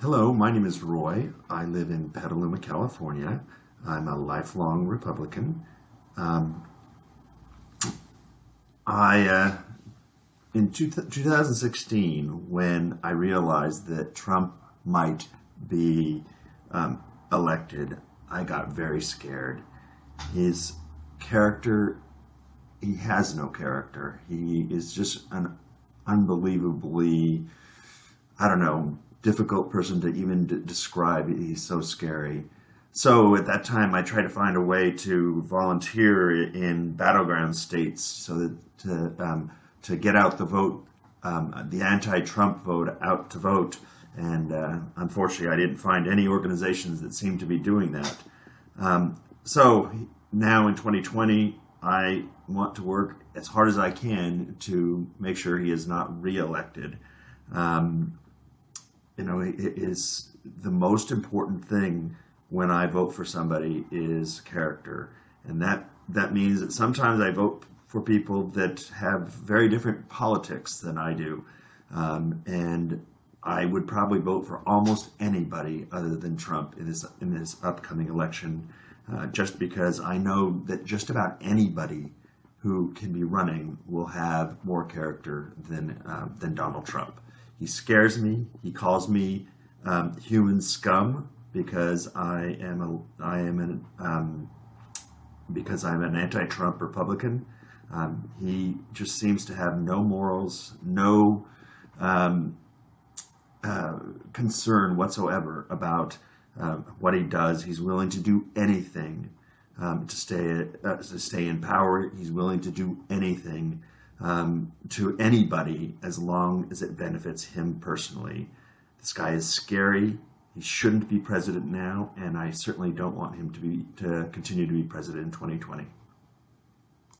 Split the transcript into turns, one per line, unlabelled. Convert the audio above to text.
Hello, my name is Roy. I live in Petaluma, California. I'm a lifelong Republican. Um, I, uh, in two 2016, when I realized that Trump might be um, elected, I got very scared. His character, he has no character. He is just an unbelievably, I don't know, difficult person to even describe. He's so scary. So at that time, I tried to find a way to volunteer in battleground states so that to um, to get out the vote, um, the anti-Trump vote out to vote. And uh, unfortunately, I didn't find any organizations that seemed to be doing that. Um, so now in 2020, I want to work as hard as I can to make sure he is not reelected. Um, you know, it is the most important thing when I vote for somebody is character. And that, that means that sometimes I vote for people that have very different politics than I do. Um, and I would probably vote for almost anybody other than Trump in this, in this upcoming election, uh, just because I know that just about anybody who can be running will have more character than, uh, than Donald Trump. He scares me. He calls me um, human scum because I am a I am an um, because I'm an anti-Trump Republican. Um, he just seems to have no morals, no um, uh, concern whatsoever about um, what he does. He's willing to do anything um, to stay uh, to stay in power. He's willing to do anything um, to anybody as long as it benefits him personally. This guy is scary. He shouldn't be president now, and I certainly don't want him to be to continue to be president in 2020.